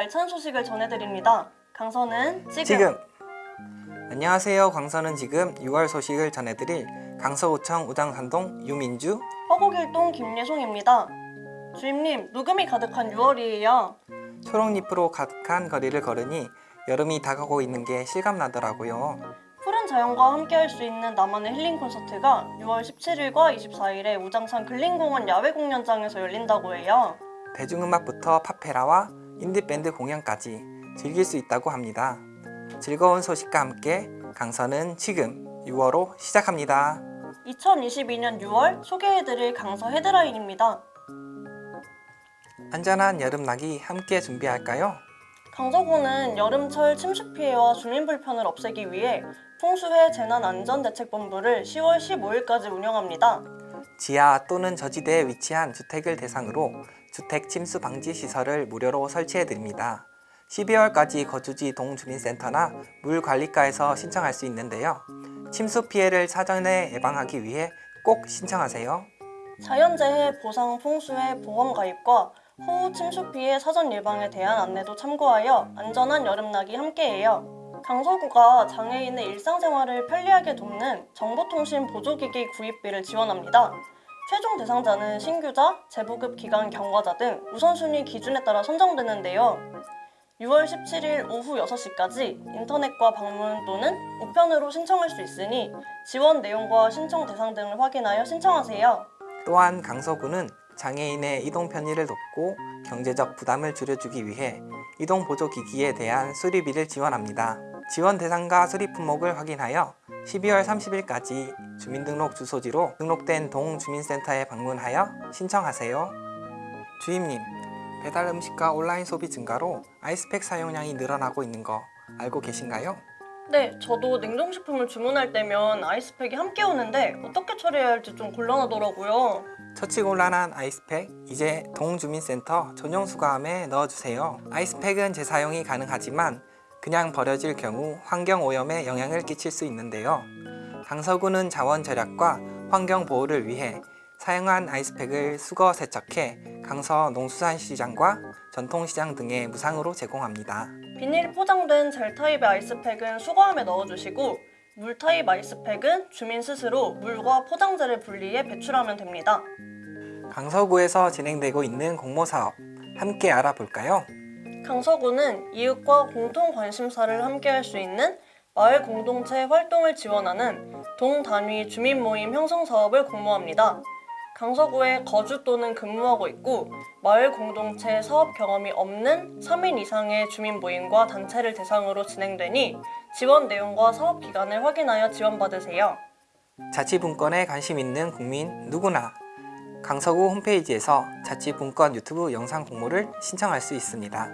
알찬 소식을 전해드립니다. 강서는 지금, 지금 안녕하세요 광서는 지금 6월 소식을 전해드릴 강서구청 우장산동 유민주 화곡일동 김예송입니다. 주임님, 녹음이 가득한 6월이에요. 초록잎으로 가득한 거리를 걸으니 여름이 다가오고 있는 게 실감나더라고요 푸른 자연과 함께할 수 있는 나만의 힐링 콘서트가 6월 17일과 24일에 우장산 근린공원 야외 공연장에서 열린다고 해요. 대중음악부터 팝페라와 인디밴드 공연까지 즐길 수 있다고 합니다 즐거운 소식과 함께 강서는 지금 6월호 시작합니다 2022년 6월 소개해드릴 강서 헤드라인입니다. 안전한 여름나기 함께 준비할까요? 강서구는 여름철 침수 피해와 주민 불편을 없애기 위해 풍수해 재난안전대책본부를 10월 15일까지 운영합니다. 지하 또는 저지대에 위치한 주택을 대상으로 주택 침수 방지 시설을 무료로 설치해 드립니다. 12월까지 거주지 동주민센터나 물관리과에서 신청할 수 있는데요. 침수 피해를 사전에 예방하기 위해 꼭 신청하세요. 자연재해 보상 풍수해 보험 가입과 호우 침수 피해 사전 예방에 대한 안내도 참고하여 안전한 여름나기 함께해요. 강서구가 장애인의 일상생활을 편리하게 돕는 정보통신 보조기기 구입비를 지원합니다. 최종 대상자는 신규자, 재부급 기간 경과자 등 우선순위 기준에 따라 선정되는데요. 6월 17일 오후 6시까지 인터넷과 방문 또는 우편으로 신청할 수 있으니 지원 내용과 신청 대상 등을 확인하여 신청하세요. 또한 강서구는 장애인의 이동 편의를 돕고 경제적 부담을 줄여주기 위해 이동 보조 기기에 대한 수리비를 지원합니다. 지원 대상과 수리 품목을 확인하여 12월 30일까지 주민등록 주소지로 등록된 동주민센터에 방문하여 신청하세요. 주임님, 배달 음식과 온라인 소비 증가로 아이스팩 사용량이 늘어나고 있는 거 알고 계신가요? 네, 저도 냉동식품을 주문할 때면 아이스팩이 함께 오는데 어떻게 처리해야 할지 좀 곤란하더라고요. 처치곤란한 아이스팩 이제 동주민센터 전용 수거함에 넣어주세요. 아이스팩은 재사용이 가능하지만 그냥 버려질 경우 환경오염에 영향을 끼칠 수 있는데요. 강서구는 자원 절약과 환경 보호를 위해 사용한 아이스팩을 수거 세척해 강서 농수산시장과 전통시장 등에 무상으로 제공합니다. 비닐 포장된 젤 타입의 아이스팩은 수거함에 넣어주시고 물 타입 아이스팩은 주민 스스로 물과 포장재를 분리해 배출하면 됩니다. 강서구에서 진행되고 있는 공모사업 함께 알아볼까요? 강서구는 이웃과 공통 관심사를 함께 할 수 있는 마을 공동체 활동을 지원하는 동단위 주민 모임 형성 사업을 공모합니다. 강서구에 거주 또는 근무하고 있고 마을 공동체 사업 경험이 없는 3인 이상의 주민 모임과 단체를 대상으로 진행되니 지원 내용과 사업 기간을 확인하여 지원받으세요. 자치분권에 관심 있는 국민 누구나 강서구 홈페이지에서 자치분권 유튜브 영상 공모를 신청할 수 있습니다.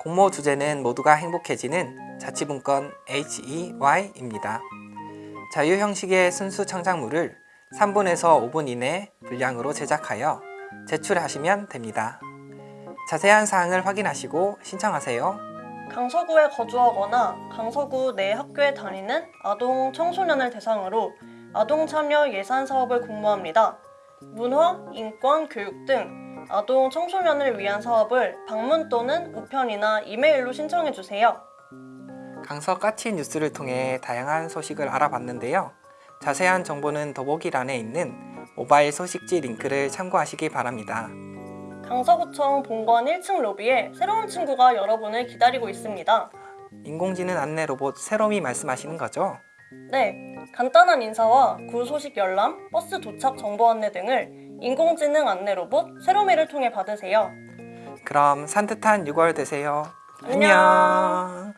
공모 주제는 모두가 행복해지는 자치분권 HEY입니다. 자유 형식의 순수 창작물을 3분에서 5분 이내 분량으로 제작하여 제출하시면 됩니다. 자세한 사항을 확인하시고 신청하세요. 강서구에 거주하거나 강서구 내 학교에 다니는 아동 청소년을 대상으로 아동 참여 예산 사업을 공모합니다. 문화, 인권, 교육 등 아동 청소년을 위한 사업을 방문 또는 우편이나 이메일로 신청해 주세요. 강서 까치 뉴스를 통해 다양한 소식을 알아봤는데요. 자세한 정보는 더보기란에 있는 모바일 소식지 링크를 참고하시기 바랍니다. 강서구청 본관 1층 로비에 새로운 친구가 여러분을 기다리고 있습니다. 인공지능 안내 로봇 세롬이 말씀하시는 거죠? 네, 간단한 인사와 구 소식 열람, 버스 도착 정보 안내 등을 인공지능 안내 로봇 세로미를 통해 받으세요. 그럼 산뜻한 6월 되세요. 안녕.